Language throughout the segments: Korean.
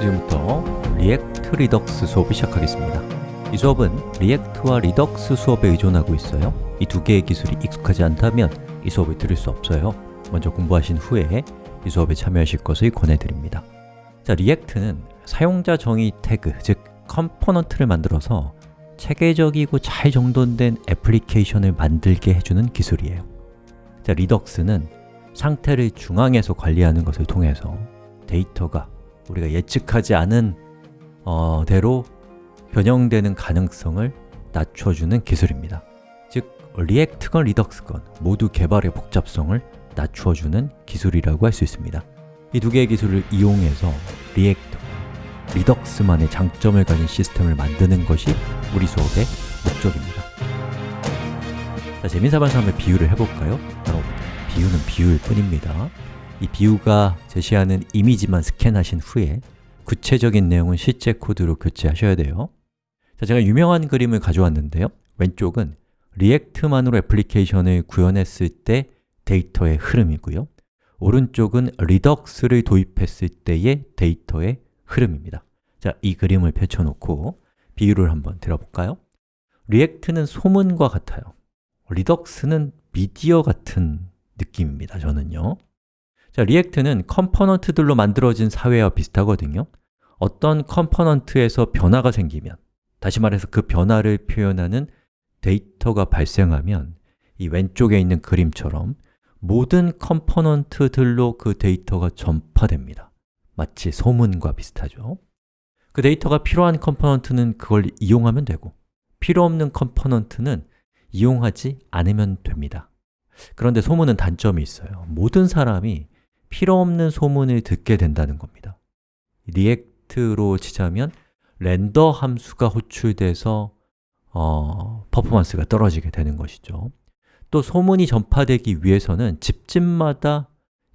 지금부터 React Redux 수업을 시작하겠습니다. 이 수업은 React와 Redux 수업에 의존하고 있어요. 이 두 개의 기술이 익숙하지 않다면 이 수업을 들을 수 없어요. 먼저 공부하신 후에 이 수업에 참여하실 것을 권해드립니다. 자, React는 사용자 정의 태그, 즉 component를 만들어서 체계적이고 잘 정돈된 애플리케이션을 만들게 해주는 기술이에요. 자, Redux는 상태를 중앙에서 관리하는 것을 통해서 데이터가 우리가 예측하지 않은 어, 대로 변형되는 가능성을 낮춰주는 기술입니다. 즉, React건 Redux건 모두 개발의 복잡성을 낮춰주는 기술이라고 할 수 있습니다. 이 두 개의 기술을 이용해서 React, Redux만의 장점을 가진 시스템을 만드는 것이 우리 수업의 목적입니다. 자, 재미삼아서 한번 비유를 해볼까요? 바로 비유는 비유일 뿐입니다 이 비유가 제시하는 이미지만 스캔하신 후에 구체적인 내용은 실제 코드로 교체하셔야 돼요. 자, 제가 유명한 그림을 가져왔는데요. 왼쪽은 React만으로 애플리케이션을 구현했을 때 데이터의 흐름이고요. 오른쪽은 Redux를 도입했을 때의 데이터의 흐름입니다. 자, 이 그림을 펼쳐놓고 비유를 한번 들어볼까요? React는 소문과 같아요. Redux는 미디어 같은 느낌입니다, 저는요 자, React는 component들로 만들어진 사회와 비슷하거든요. 어떤 component에서 변화가 생기면 다시 말해서 그 변화를 표현하는 데이터가 발생하면 이 왼쪽에 있는 그림처럼 모든 component들로 그 데이터가 전파됩니다. 마치 소문과 비슷하죠. 그 데이터가 필요한 component는 그걸 이용하면 되고 필요 없는 component는 이용하지 않으면 됩니다. 그런데 소문은 단점이 있어요. 모든 사람이 필요 없는 소문을 듣게 된다는 겁니다. React로 치자면 render 함수가 호출돼서 어, 퍼포먼스가 떨어지게 되는 것이죠. 또 소문이 전파되기 위해서는 집집마다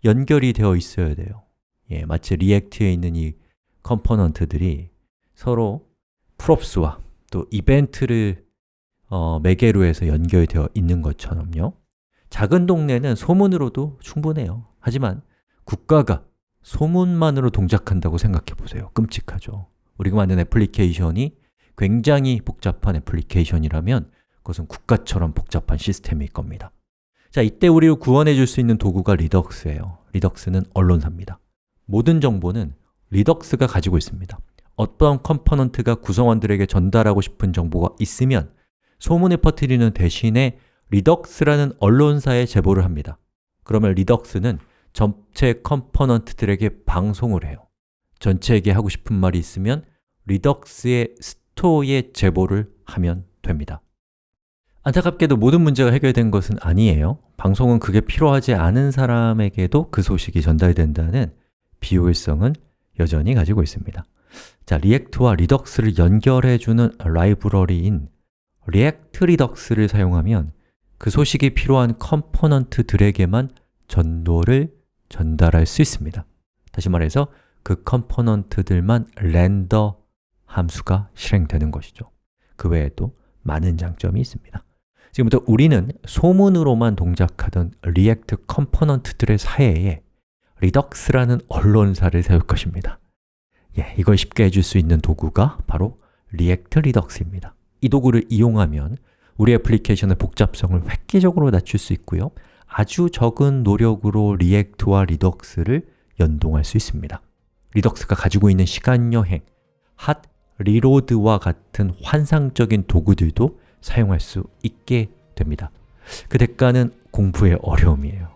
연결이 되어 있어야 돼요. 예, 마치 React에 있는 이 component들이 서로 props와 또 이벤트를 어, 매개로 해서 연결되어 있는 것처럼요. 작은 동네는 소문으로도 충분해요. 하지만 국가가 소문만으로 동작한다고 생각해 보세요. 끔찍하죠. 우리가 만든 애플리케이션이 굉장히 복잡한 애플리케이션이라면 그것은 국가처럼 복잡한 시스템일 겁니다. 자, 이때 우리를 구원해 줄 수 있는 도구가 Redux예요. Redux는 언론사입니다. 모든 정보는 Redux가 가지고 있습니다. 어떤 component가 구성원들에게 전달하고 싶은 정보가 있으면 소문을 퍼뜨리는 대신에 Redux라는 언론사에 제보를 합니다. 그러면 Redux는 전체 component들에게 방송을 해요. 전체에게 하고 싶은 말이 있으면 Redux의 store에 제보를 하면 됩니다. 안타깝게도 모든 문제가 해결된 것은 아니에요. 방송은 그게 필요하지 않은 사람에게도 그 소식이 전달된다는 비효율성은 여전히 가지고 있습니다. 자, React와 Redux를 연결해주는 라이브러리인 React Redux를 사용하면 그 소식이 필요한 component들에게만 전도를 전달할 수 있습니다. 다시 말해서 그 component들만 render 함수가 실행되는 것이죠. 그 외에도 많은 장점이 있습니다. 지금부터 우리는 소문으로만 동작하던 React component들의 사이에 Redux라는 언론사를 세울 것입니다. 예, 이걸 쉽게 해줄 수 있는 도구가 바로 React Redux입니다. 이 도구를 이용하면 우리 애플리케이션의 복잡성을 획기적으로 낮출 수 있고요 아주 적은 노력으로 React와 Redux를 연동할 수 있습니다. Redux가 가지고 있는 시간 여행, hot reload와 같은 환상적인 도구들도 사용할 수 있게 됩니다. 그 대가는 공부의 어려움이에요.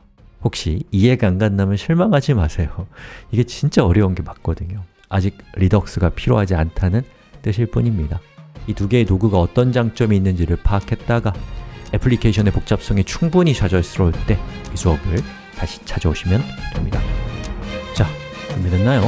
혹시 이해가 안 간다면 실망하지 마세요. 이게 진짜 어려운 게 맞거든요. 아직 Redux가 필요하지 않다는 뜻일 뿐입니다. 이 두 개의 도구가 어떤 장점이 있는지를 파악했다가 애플리케이션의 복잡성이 충분히 좌절스러울 때 이 수업을 다시 찾아오시면 됩니다 자, 준비됐나요?